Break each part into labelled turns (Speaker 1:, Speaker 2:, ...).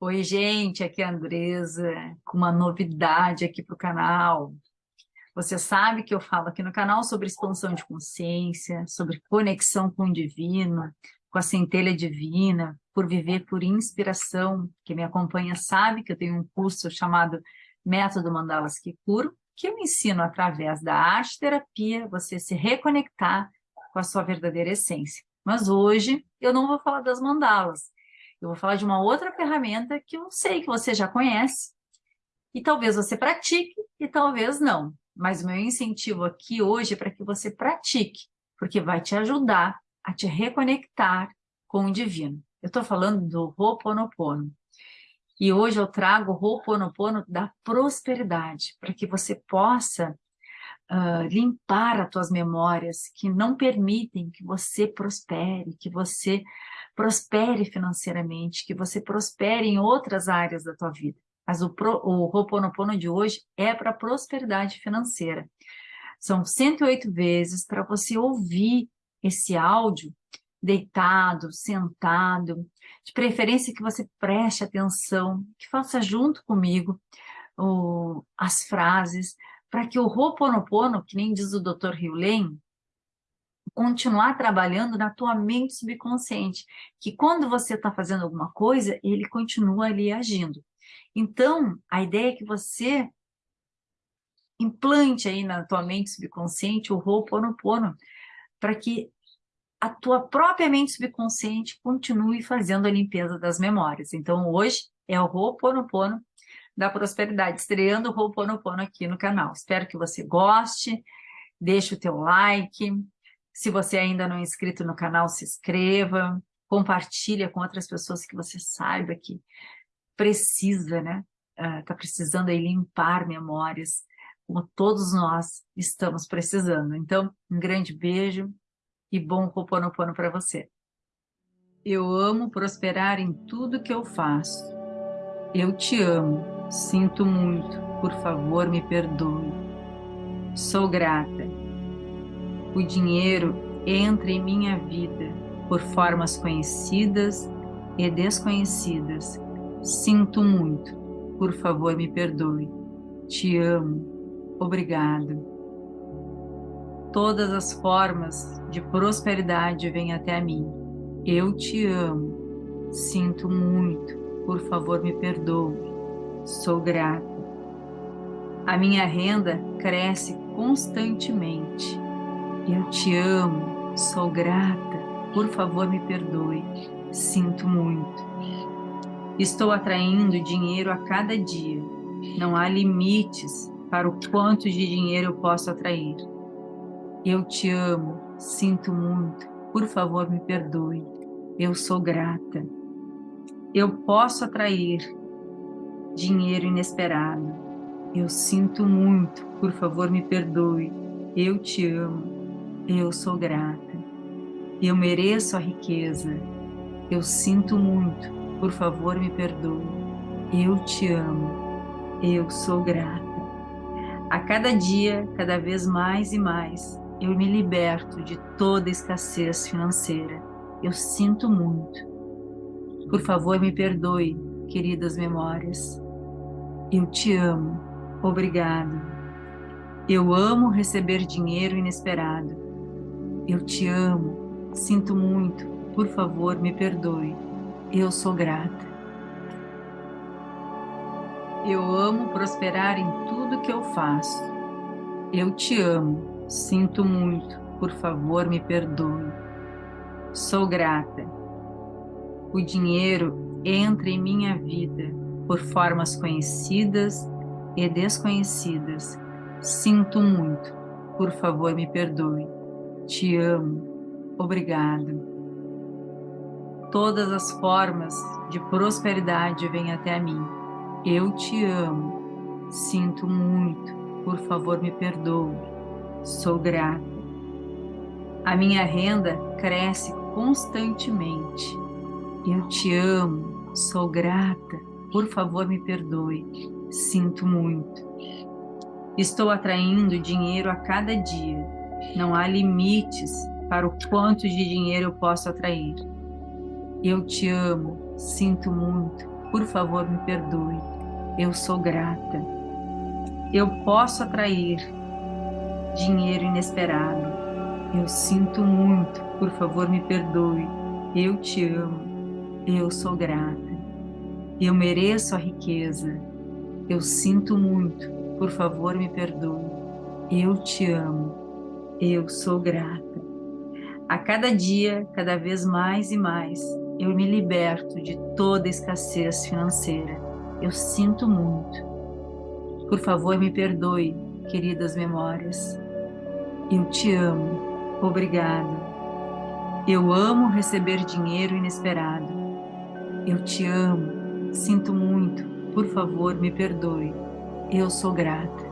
Speaker 1: Oi, gente, aqui é a Andresa, com uma novidade aqui para o canal. Você sabe que eu falo aqui no canal sobre expansão de consciência, sobre conexão com o divino, com a centelha divina, por viver por inspiração. Quem me acompanha sabe que eu tenho um curso chamado Método Mandalas que Curo, que eu ensino através da arte terapia você se reconectar com a sua verdadeira essência. Mas hoje eu não vou falar das mandalas, eu vou falar de uma outra ferramenta que eu sei que você já conhece, e talvez você pratique, e talvez não. Mas o meu incentivo aqui hoje é para que você pratique, porque vai te ajudar a te reconectar com o divino. Eu estou falando do Ho'oponopono. E hoje eu trago o Ho'oponopono da prosperidade, para que você possa uh, limpar as tuas memórias que não permitem que você prospere, que você prospere financeiramente, que você prospere em outras áreas da tua vida. Mas o, pro, o Ho'oponopono de hoje é para prosperidade financeira. São 108 vezes para você ouvir esse áudio deitado, sentado, de preferência que você preste atenção, que faça junto comigo o, as frases, para que o Ho'oponopono, que nem diz o Dr. Hewlett, continuar trabalhando na tua mente subconsciente, que quando você está fazendo alguma coisa, ele continua ali agindo. Então, a ideia é que você implante aí na tua mente subconsciente o Ho'oponopono, para que a tua própria mente subconsciente continue fazendo a limpeza das memórias. Então, hoje é o Ho'oponopono da prosperidade, estreando o Ho'oponopono aqui no canal. Espero que você goste, deixe o teu like, se você ainda não é inscrito no canal, se inscreva, compartilha com outras pessoas que você saiba que precisa, né? Está uh, precisando aí limpar memórias, como todos nós estamos precisando. Então, um grande beijo e bom Ho'oponopono para você. Eu amo prosperar em tudo que eu faço. Eu te amo, sinto muito, por favor me perdoe. Sou grata o dinheiro entra em minha vida por formas conhecidas e desconhecidas. Sinto muito, por favor me perdoe. Te amo, obrigado. Todas as formas de prosperidade vêm até mim. Eu te amo, sinto muito, por favor me perdoe. Sou grata. A minha renda cresce constantemente eu te amo, sou grata, por favor me perdoe, sinto muito. Estou atraindo dinheiro a cada dia, não há limites para o quanto de dinheiro eu posso atrair. Eu te amo, sinto muito, por favor me perdoe, eu sou grata. Eu posso atrair dinheiro inesperado. Eu sinto muito, por favor me perdoe, eu te amo, eu sou grata. Eu mereço a riqueza. Eu sinto muito. Por favor, me perdoe. Eu te amo. Eu sou grata. A cada dia, cada vez mais e mais, eu me liberto de toda escassez financeira. Eu sinto muito. Por favor, me perdoe, queridas memórias. Eu te amo. Obrigado. Eu amo receber dinheiro inesperado. Eu te amo, sinto muito, por favor, me perdoe. Eu sou grata. Eu amo prosperar em tudo que eu faço. Eu te amo, sinto muito, por favor, me perdoe. Sou grata. O dinheiro entra em minha vida por formas conhecidas e desconhecidas. Sinto muito, por favor, me perdoe. Te amo. Obrigado. Todas as formas de prosperidade vêm até mim. Eu te amo. Sinto muito. Por favor, me perdoe. Sou grata. A minha renda cresce constantemente. Eu te amo. Sou grata. Por favor, me perdoe. Sinto muito. Estou atraindo dinheiro a cada dia não há limites para o quanto de dinheiro eu posso atrair. Eu te amo, sinto muito, por favor me perdoe. Eu sou grata. Eu posso atrair dinheiro inesperado. Eu sinto muito, por favor me perdoe. Eu te amo. Eu sou grata. Eu mereço a riqueza. Eu sinto muito, por favor me perdoe. Eu te amo. Eu sou grata. A cada dia, cada vez mais e mais, eu me liberto de toda escassez financeira. Eu sinto muito. Por favor, me perdoe, queridas memórias. Eu te amo. Obrigado. Eu amo receber dinheiro inesperado. Eu te amo. Sinto muito. Por favor, me perdoe. Eu sou grata.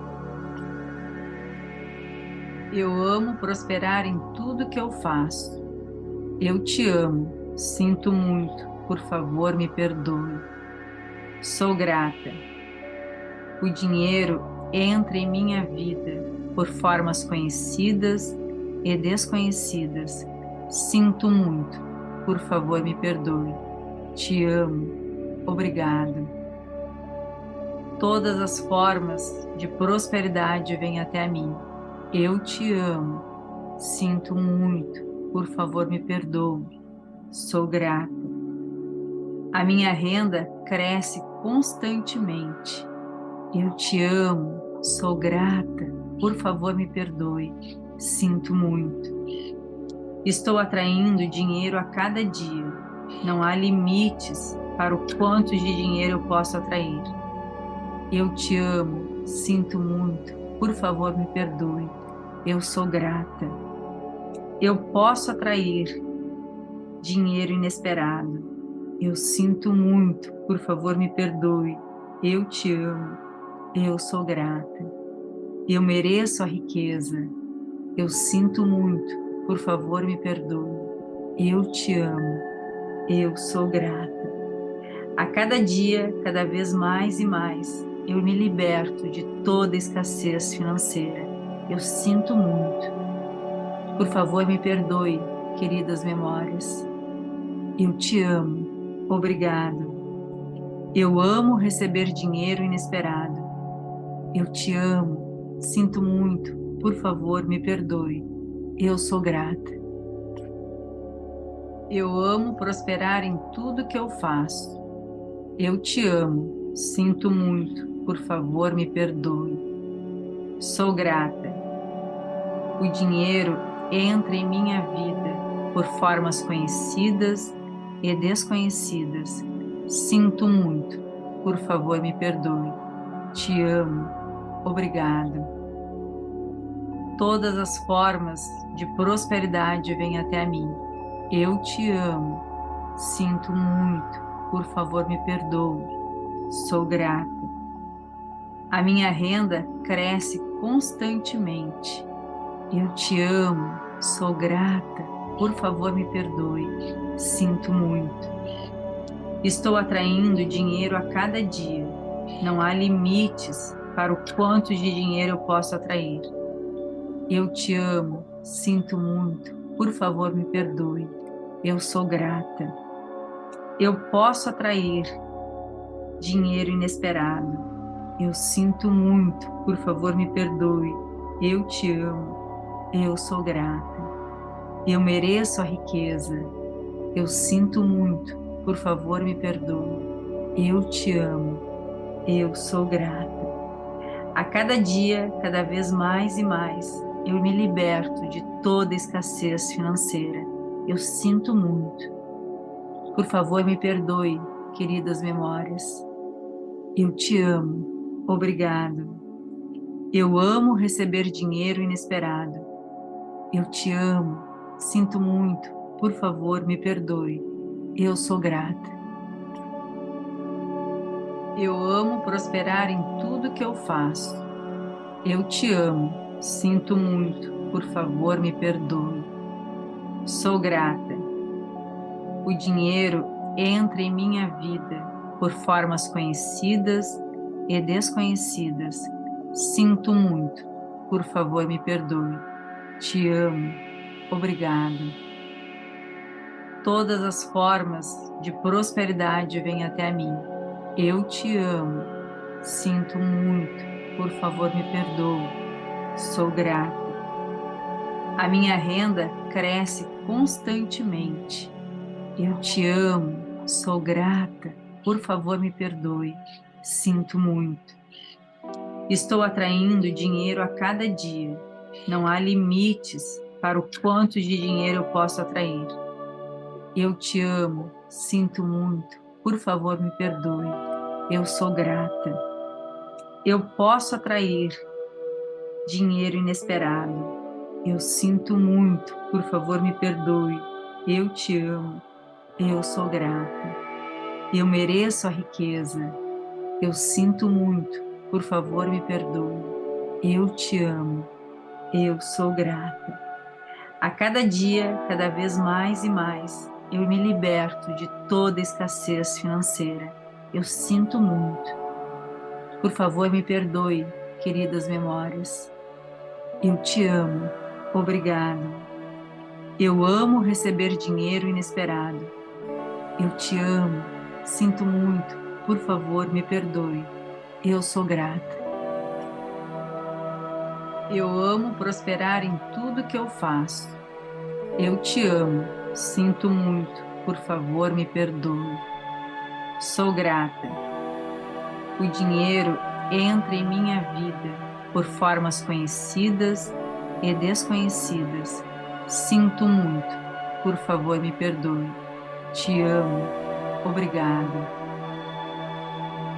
Speaker 1: Eu amo prosperar em tudo que eu faço. Eu te amo. Sinto muito, por favor, me perdoe. Sou grata. O dinheiro entra em minha vida por formas conhecidas e desconhecidas. Sinto muito, por favor, me perdoe. Te amo. Obrigado. Todas as formas de prosperidade vêm até mim. Eu te amo. Sinto muito, por favor, me perdoe Sou grata. A minha renda cresce constantemente. Eu te amo, sou grata. Por favor, me perdoe. Sinto muito. Estou atraindo dinheiro a cada dia. Não há limites para o quanto de dinheiro eu posso atrair. Eu te amo, sinto muito. Por favor, me perdoe. Eu sou grata. Eu posso atrair dinheiro inesperado. Eu sinto muito, por favor me perdoe. Eu te amo, eu sou grata. Eu mereço a riqueza. Eu sinto muito, por favor me perdoe. Eu te amo, eu sou grata. A cada dia, cada vez mais e mais, eu me liberto de toda escassez financeira. Eu sinto muito. Por favor, me perdoe, queridas memórias. Eu te amo. Obrigado. Eu amo receber dinheiro inesperado. Eu te amo. Sinto muito. Por favor, me perdoe. Eu sou grata. Eu amo prosperar em tudo que eu faço. Eu te amo. Sinto muito. Por favor, me perdoe. Sou grata. O dinheiro entra em minha vida por formas conhecidas e desconhecidas. Sinto muito. Por favor, me perdoe. Te amo. Obrigado. Todas as formas de prosperidade vêm até mim. Eu te amo. Sinto muito. Por favor, me perdoe. Sou grata. A minha renda cresce constantemente. Eu te amo. Sou grata. Por favor, me perdoe. Sinto muito. Estou atraindo dinheiro a cada dia. Não há limites para o quanto de dinheiro eu posso atrair. Eu te amo. Sinto muito. Por favor, me perdoe. Eu sou grata. Eu posso atrair dinheiro inesperado. Eu sinto muito. Por favor, me perdoe. Eu te amo. Eu sou grata. Eu mereço a riqueza. Eu sinto muito. Por favor, me perdoe. Eu te amo. Eu sou grata. A cada dia, cada vez mais e mais, eu me liberto de toda escassez financeira. Eu sinto muito. Por favor, me perdoe, queridas memórias. Eu te amo. Obrigado. Eu amo receber dinheiro inesperado. Eu te amo. Sinto muito, por favor, me perdoe. Eu sou grata. Eu amo prosperar em tudo que eu faço. Eu te amo, sinto muito, por favor, me perdoe. Sou grata. O dinheiro entra em minha vida por formas conhecidas e desconhecidas. Sinto muito, por favor, me perdoe. Te amo Obrigado. Todas as formas de prosperidade vêm até mim. Eu te amo. Sinto muito. Por favor, me perdoe. Sou grata. A minha renda cresce constantemente. Eu te amo. Sou grata. Por favor, me perdoe. Sinto muito. Estou atraindo dinheiro a cada dia. Não há limites para o quanto de dinheiro eu posso atrair. Eu te amo, sinto muito, por favor me perdoe. Eu sou grata. Eu posso atrair dinheiro inesperado. Eu sinto muito, por favor me perdoe. Eu te amo. Eu sou grata. Eu mereço a riqueza. Eu sinto muito, por favor me perdoe. Eu te amo. Eu sou grata. A cada dia, cada vez mais e mais, eu me liberto de toda escassez financeira. Eu sinto muito. Por favor, me perdoe, queridas memórias. Eu te amo. Obrigado. Eu amo receber dinheiro inesperado. Eu te amo. Sinto muito. Por favor, me perdoe. Eu sou grata. Eu amo prosperar em tudo que eu faço. Eu te amo. Sinto muito, por favor, me perdoe. Sou grata. O dinheiro entra em minha vida por formas conhecidas e desconhecidas. Sinto muito, por favor, me perdoe. Te amo. Obrigada.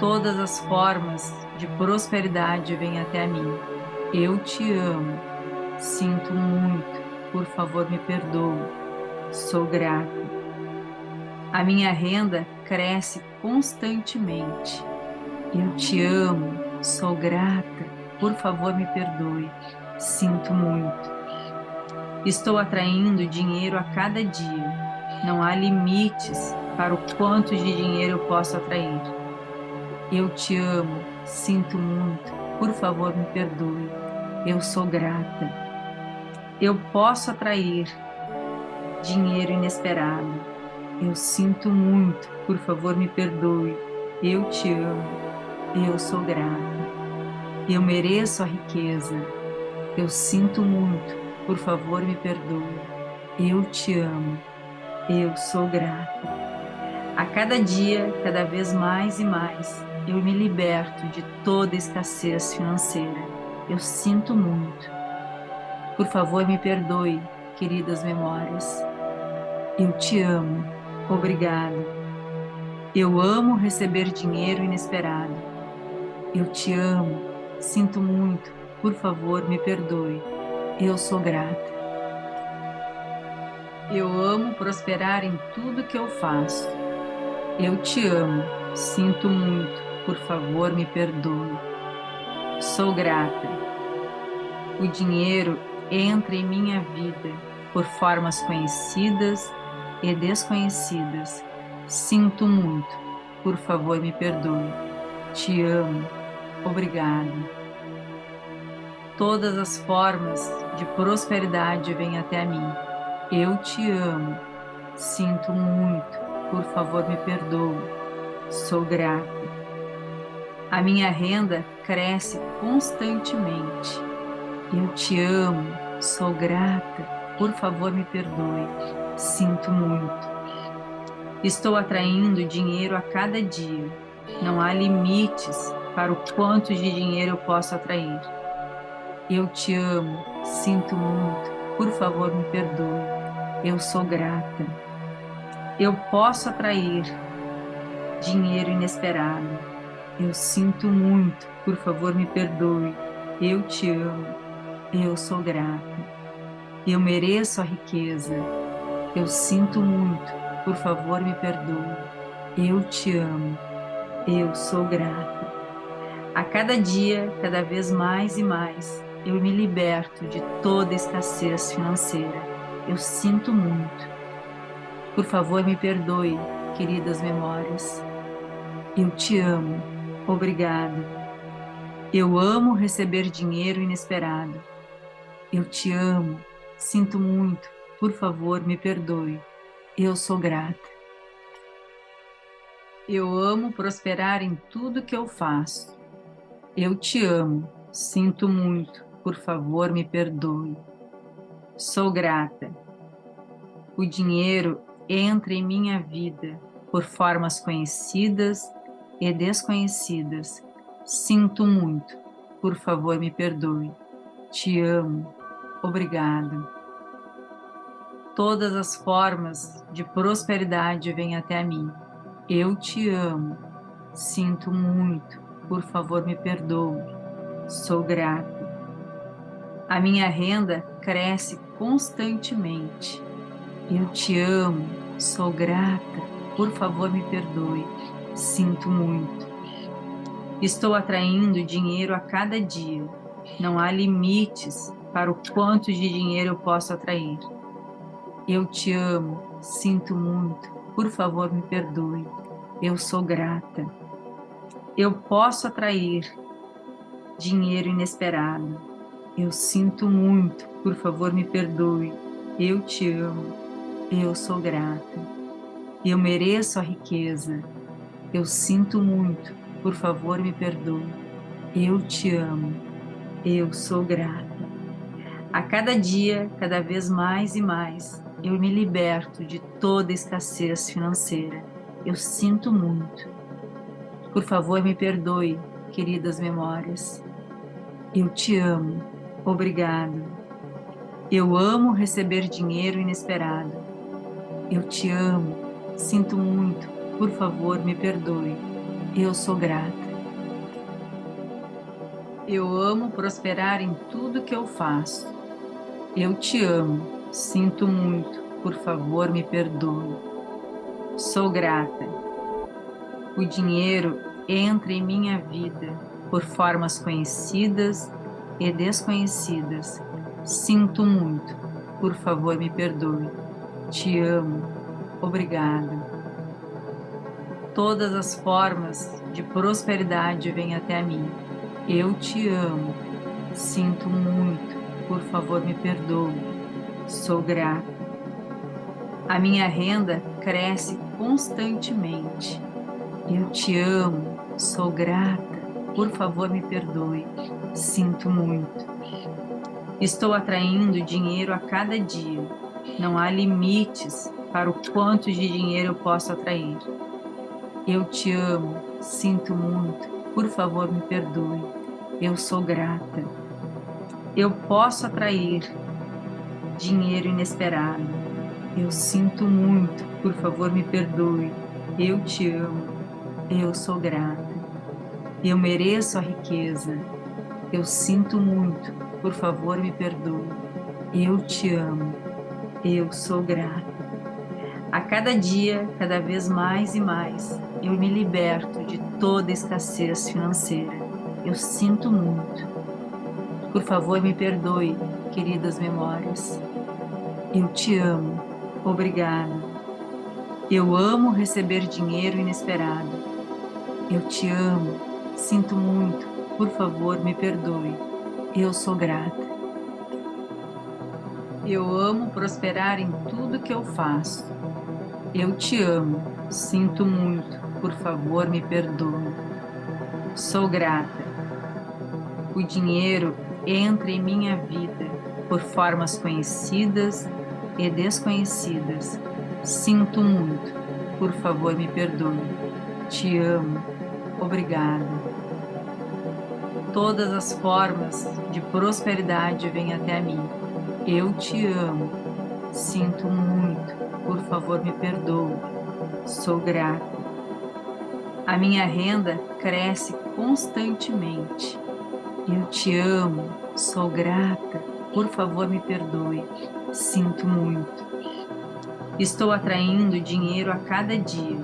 Speaker 1: Todas as formas de prosperidade vêm até mim. Eu te amo. Sinto muito, por favor, me perdoe Sou grata. A minha renda cresce constantemente. Eu te amo, sou grata. Por favor, me perdoe. Sinto muito. Estou atraindo dinheiro a cada dia. Não há limites para o quanto de dinheiro eu posso atrair. Eu te amo, sinto muito. Por favor, me perdoe. Eu sou grata. Eu posso atrair dinheiro inesperado. Eu sinto muito, por favor me perdoe. Eu te amo, eu sou grata. Eu mereço a riqueza. Eu sinto muito, por favor me perdoe. Eu te amo, eu sou grata. A cada dia, cada vez mais e mais, eu me liberto de toda escassez financeira. Eu sinto muito. Por favor, me perdoe, queridas memórias. Eu te amo. Obrigado. Eu amo receber dinheiro inesperado. Eu te amo. Sinto muito. Por favor, me perdoe. Eu sou grata. Eu amo prosperar em tudo que eu faço. Eu te amo. Sinto muito. Por favor, me perdoe. Sou grata. O dinheiro entra em minha vida por formas conhecidas e desconhecidas. Sinto muito. Por favor, me perdoe. Te amo. Obrigado. Todas as formas de prosperidade vêm até mim. Eu te amo. Sinto muito. Por favor, me perdoe. Sou grata. A minha renda cresce constantemente. Eu te amo. Sou grata. Por favor, me perdoe. Sinto muito. Estou atraindo dinheiro a cada dia. Não há limites para o quanto de dinheiro eu posso atrair. Eu te amo, sinto muito. Por favor, me perdoe. Eu sou grata. Eu posso atrair dinheiro inesperado. Eu sinto muito. Por favor, me perdoe. Eu te amo. Eu sou grata. Eu mereço a riqueza. Eu sinto muito, por favor me perdoe. Eu te amo, eu sou grata. A cada dia, cada vez mais e mais, eu me liberto de toda escassez financeira. Eu sinto muito. Por favor, me perdoe, queridas memórias. Eu te amo. Obrigado. Eu amo receber dinheiro inesperado. Eu te amo. Sinto muito. Por favor, me perdoe. Eu sou grata. Eu amo prosperar em tudo que eu faço. Eu te amo, sinto muito, por favor me perdoe. Sou grata. O dinheiro entra em minha vida por formas conhecidas e desconhecidas. Sinto muito, por favor me perdoe. Te amo, obrigada. Todas as formas de prosperidade vêm até mim. Eu te amo, sinto muito, por favor me perdoe. Sou grata. A minha renda cresce constantemente. Eu te amo, sou grata, por favor me perdoe, sinto muito. Estou atraindo dinheiro a cada dia. Não há limites para o quanto de dinheiro eu posso atrair. Eu te amo, sinto muito, por favor me perdoe, eu sou grata. Eu posso atrair dinheiro inesperado. Eu sinto muito, por favor me perdoe, eu te amo, eu sou grata. Eu mereço a riqueza. Eu sinto muito, por favor me perdoe, eu te amo, eu sou grata. A cada dia, cada vez mais e mais, eu me liberto de toda escassez financeira. Eu sinto muito. Por favor, me perdoe, queridas memórias. Eu te amo. Obrigado. Eu amo receber dinheiro inesperado. Eu te amo. Sinto muito. Por favor, me perdoe. Eu sou grata. Eu amo prosperar em tudo que eu faço. Eu te amo, sinto muito, por favor me perdoe. Sou grata. O dinheiro entra em minha vida por formas conhecidas e desconhecidas. Sinto muito, por favor me perdoe. Te amo, obrigada. Todas as formas de prosperidade vêm até mim. Eu te amo, sinto muito, por favor me perdoe, sou grata. A minha renda cresce constantemente. Eu te amo, sou grata, por favor me perdoe, sinto muito. Estou atraindo dinheiro a cada dia. Não há limites para o quanto de dinheiro eu posso atrair. Eu te amo, sinto muito, por favor me perdoe, eu sou grata eu posso atrair dinheiro inesperado. Eu sinto muito, por favor me perdoe. Eu te amo, eu sou grata. Eu mereço a riqueza. Eu sinto muito, por favor me perdoe. Eu te amo, eu sou grata. A cada dia, cada vez mais e mais, eu me liberto de toda escassez financeira. Eu sinto muito, por favor, me perdoe, queridas memórias. Eu te amo. Obrigada. Eu amo receber dinheiro inesperado. Eu te amo. Sinto muito. Por favor, me perdoe. Eu sou grata. Eu amo prosperar em tudo que eu faço. Eu te amo. Sinto muito. Por favor, me perdoe. Sou grata. O dinheiro entra em minha vida por formas conhecidas e desconhecidas. Sinto muito, por favor me perdoe. Te amo, obrigada. Todas as formas de prosperidade vêm até mim. Eu te amo, sinto muito, por favor me perdoe. Sou grata. A minha renda cresce constantemente eu te amo, sou grata, por favor me perdoe, sinto muito. Estou atraindo dinheiro a cada dia.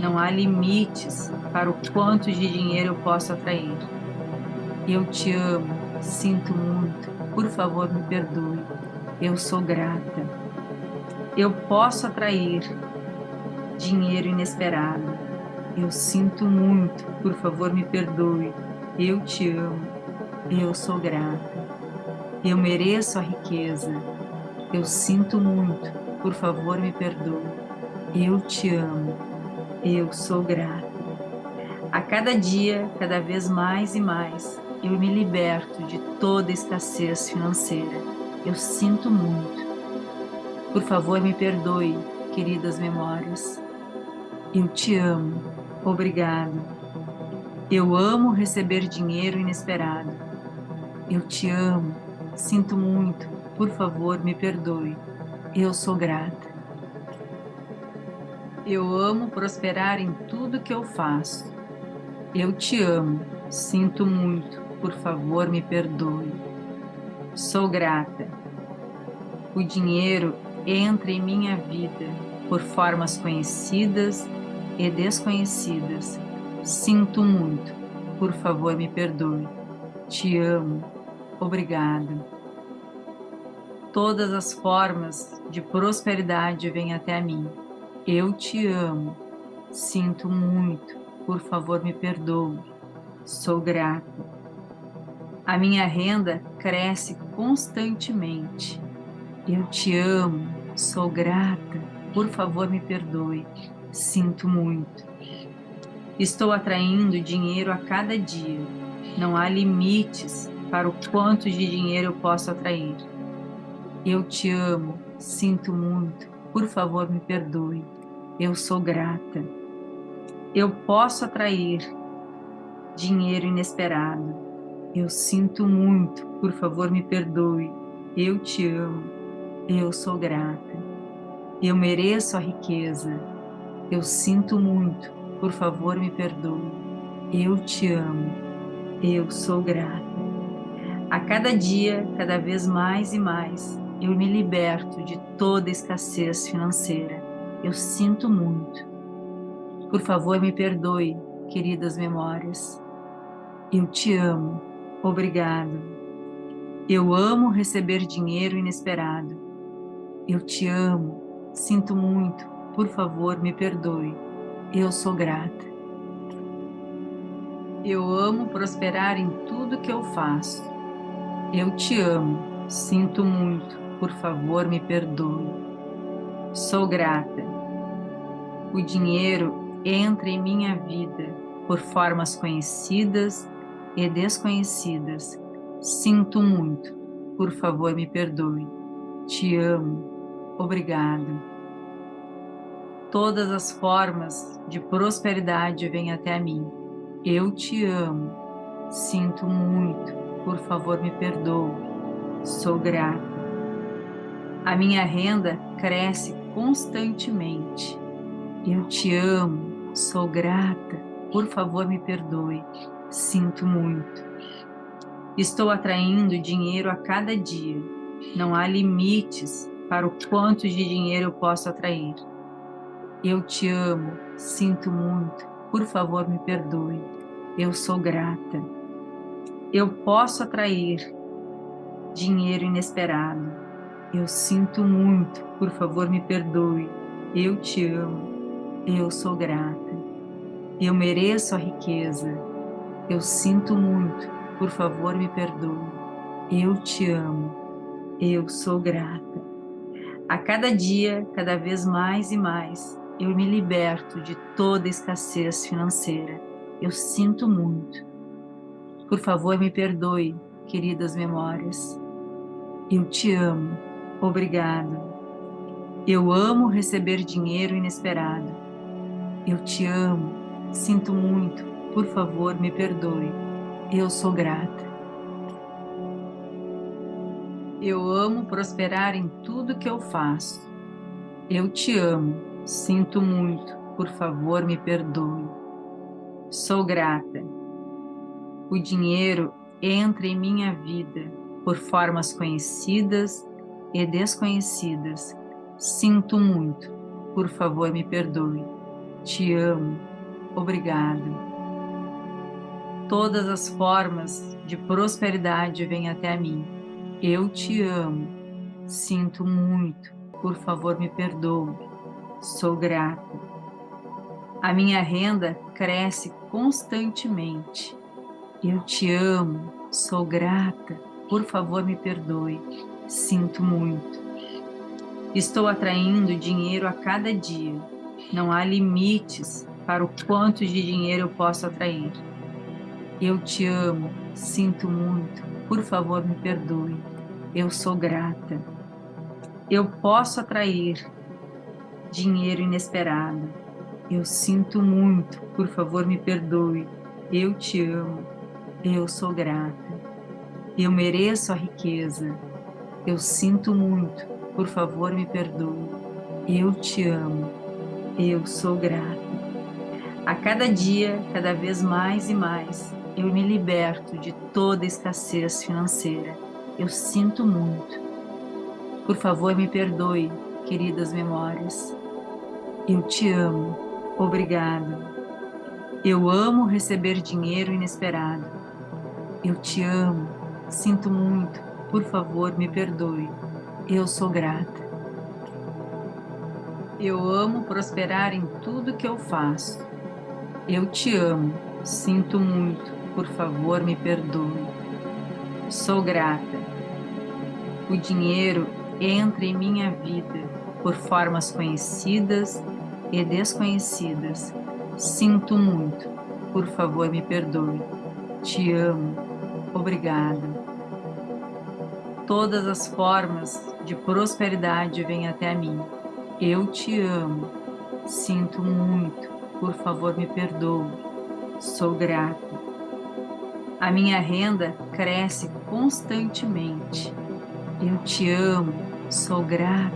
Speaker 1: Não há limites para o quanto de dinheiro eu posso atrair. Eu te amo, sinto muito, por favor me perdoe, eu sou grata. Eu posso atrair dinheiro inesperado. Eu sinto muito, por favor me perdoe, eu te amo, eu sou grata. Eu mereço a riqueza. Eu sinto muito. Por favor, me perdoe. Eu te amo. Eu sou grata. A cada dia, cada vez mais e mais, eu me liberto de toda escassez financeira. Eu sinto muito. Por favor, me perdoe, queridas memórias. Eu te amo. Obrigado. Eu amo receber dinheiro inesperado. Eu te amo. Sinto muito. Por favor, me perdoe. Eu sou grata. Eu amo prosperar em tudo que eu faço. Eu te amo. Sinto muito. Por favor, me perdoe. Sou grata. O dinheiro entra em minha vida por formas conhecidas e desconhecidas. Sinto muito. Por favor, me perdoe. Te amo. Obrigado. Todas as formas de prosperidade vêm até mim. Eu te amo. Sinto muito. Por favor, me perdoe. Sou grata. A minha renda cresce constantemente. Eu te amo, sou grata, por favor me perdoe, sinto muito. Estou atraindo dinheiro a cada dia. Não há limites para o quanto de dinheiro eu posso atrair. Eu te amo, sinto muito, por favor me perdoe, eu sou grata. Eu posso atrair dinheiro inesperado eu sinto muito, por favor me perdoe. Eu te amo. Eu sou grata. Eu mereço a riqueza. Eu sinto muito, por favor me perdoe. Eu te amo. Eu sou grata. A cada dia, cada vez mais e mais, eu me liberto de toda escassez financeira. Eu sinto muito. Por favor, me perdoe, queridas memórias. Eu te amo. Obrigado. Eu amo receber dinheiro inesperado. Eu te amo. Sinto muito. Por favor, me perdoe. Eu sou grata. Eu amo prosperar em tudo que eu faço. Eu te amo. Sinto muito. Por favor, me perdoe. Sou grata. O dinheiro entra em minha vida por formas conhecidas e desconhecidas. Sinto muito. Por favor, me perdoe. Te amo. Obrigado. Todas as formas de prosperidade vêm até mim. Eu te amo. Sinto muito. Por favor, me perdoe. Sou grata. A minha renda cresce constantemente. Eu te amo. Sou grata. Por favor, me perdoe. Sinto muito. Estou atraindo dinheiro a cada dia. Não há limites para o quanto de dinheiro eu posso atrair. Eu te amo, sinto muito, por favor me perdoe. Eu sou grata. Eu posso atrair dinheiro inesperado. Eu sinto muito, por favor me perdoe. Eu te amo. Eu sou grata. Eu mereço a riqueza. Eu sinto muito, por favor me perdoe. Eu te amo. Eu sou grata. A cada dia, cada vez mais e mais, eu me liberto de toda escassez financeira. Eu sinto muito. Por favor, me perdoe, queridas memórias. Eu te amo. Obrigado. Eu amo receber dinheiro inesperado. Eu te amo. Sinto muito. Por favor, me perdoe. Eu sou grata. Eu amo prosperar em tudo que eu faço. Eu te amo. Sinto muito. Por favor, me perdoe. Sou grata. O dinheiro entra em minha vida por formas conhecidas e desconhecidas. Sinto muito. Por favor, me perdoe. Te amo. Obrigado. Todas as formas de prosperidade vêm até mim. Eu te amo. Sinto muito. Por favor, me perdoe. Sou grata. A minha renda cresce constantemente. Eu te amo. Sou grata. Por favor, me perdoe. Sinto muito. Estou atraindo dinheiro a cada dia. Não há limites para o quanto de dinheiro eu posso atrair. Eu te amo, sinto muito, por favor me perdoe. Eu sou grata. Eu posso atrair dinheiro inesperado. Eu sinto muito, por favor me perdoe. Eu te amo. Eu sou grata. Eu mereço a riqueza. Eu sinto muito, por favor me perdoe. Eu te amo. Eu sou grata. A cada dia, cada vez mais e mais, eu me liberto de toda escassez financeira. Eu sinto muito. Por favor, me perdoe, queridas memórias. Eu te amo. Obrigado. Eu amo receber dinheiro inesperado. Eu te amo. Sinto muito. Por favor, me perdoe. Eu sou grata. Eu amo prosperar em tudo que eu faço. Eu te amo. Sinto muito. Por favor, me perdoe. Sou grata. O dinheiro entra em minha vida por formas conhecidas e desconhecidas. Sinto muito. Por favor, me perdoe. Te amo. Obrigado. Todas as formas de prosperidade vêm até mim. Eu te amo. Sinto muito. Por favor, me perdoe. Sou grata. A minha renda cresce constantemente. Eu te amo. Sou grata.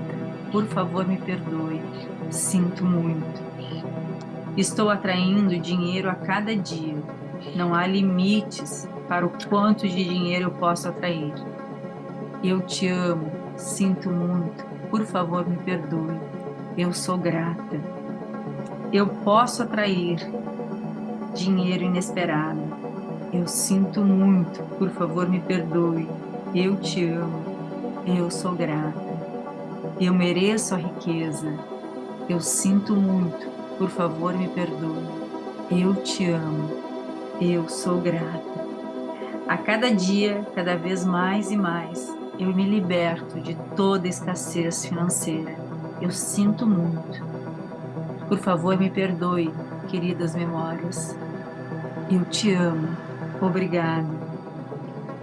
Speaker 1: Por favor, me perdoe. Sinto muito. Estou atraindo dinheiro a cada dia. Não há limites para o quanto de dinheiro eu posso atrair. Eu te amo, sinto muito, por favor me perdoe. Eu sou grata. Eu posso atrair dinheiro inesperado. Eu sinto muito, por favor me perdoe. Eu te amo. Eu sou grata. Eu mereço a riqueza. Eu sinto muito, por favor me perdoe. Eu te amo, eu sou grata. A cada dia, cada vez mais e mais, eu me liberto de toda escassez financeira. Eu sinto muito. Por favor, me perdoe, queridas memórias. Eu te amo. Obrigado.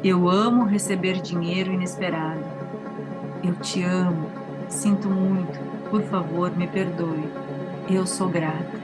Speaker 1: Eu amo receber dinheiro inesperado. Eu te amo. Sinto muito. Por favor, me perdoe. Eu sou grata.